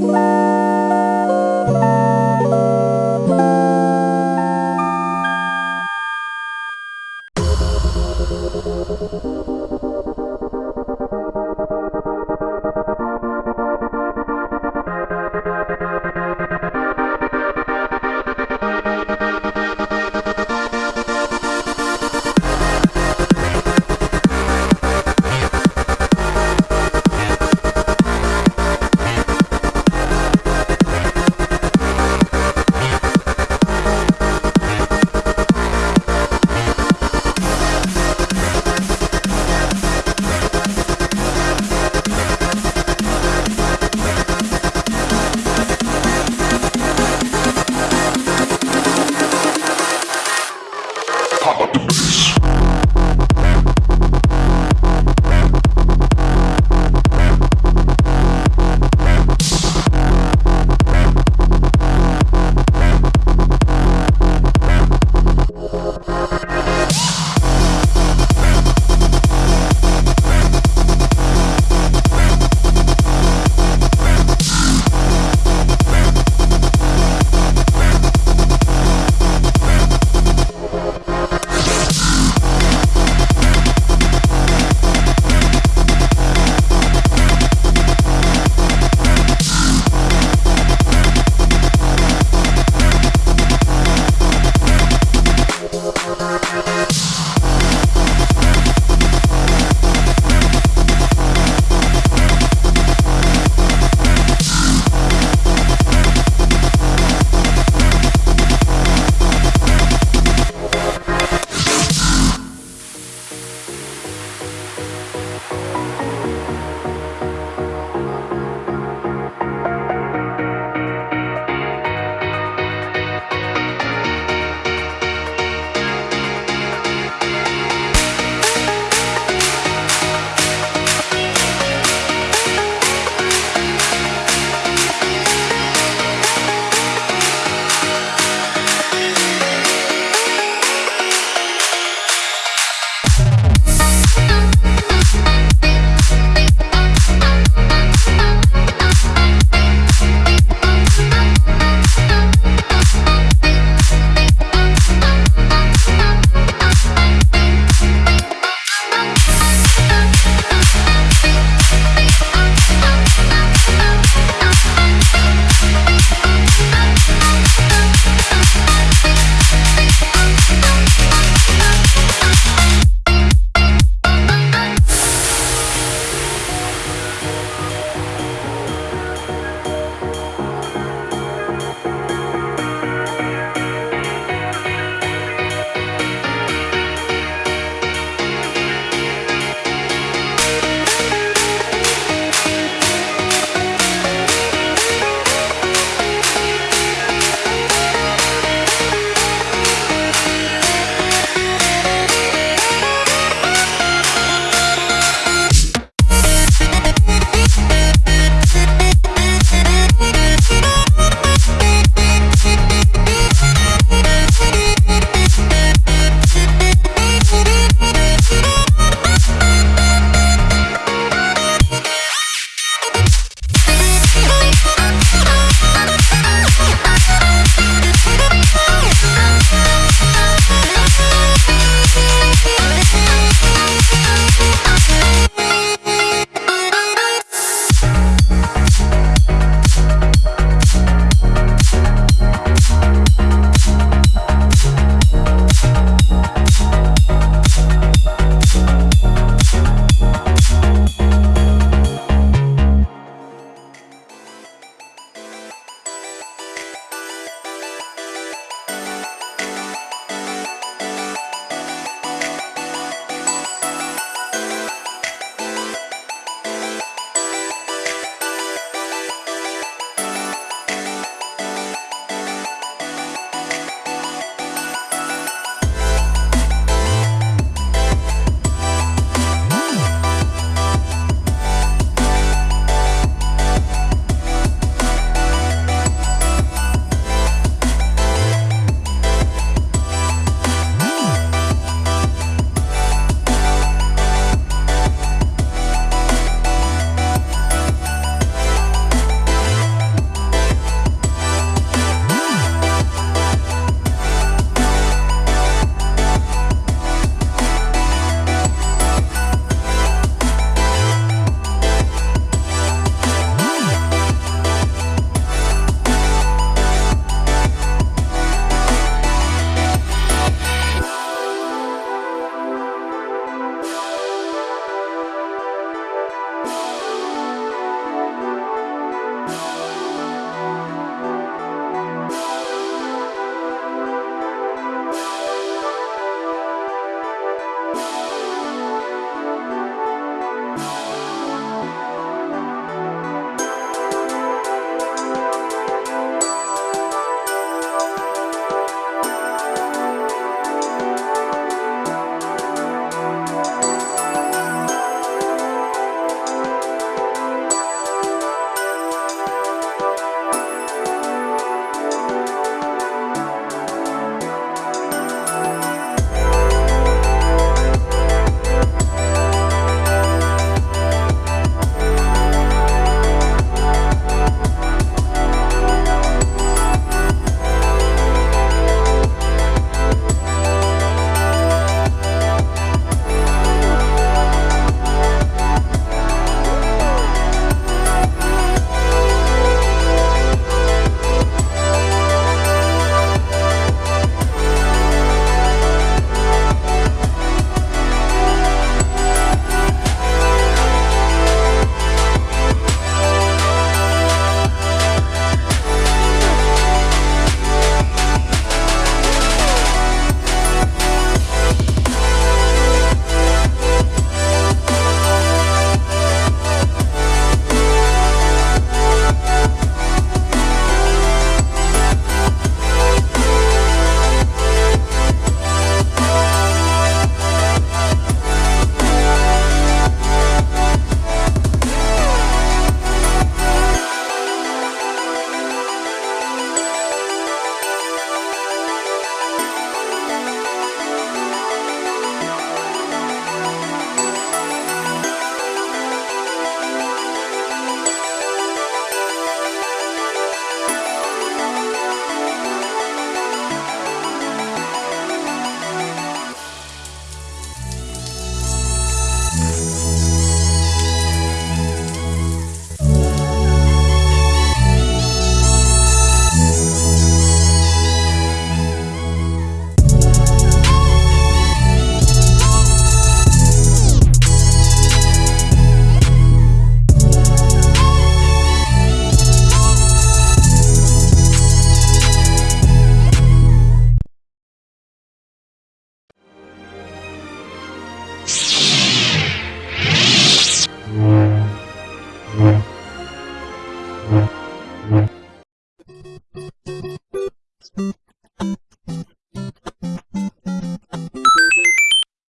Bye.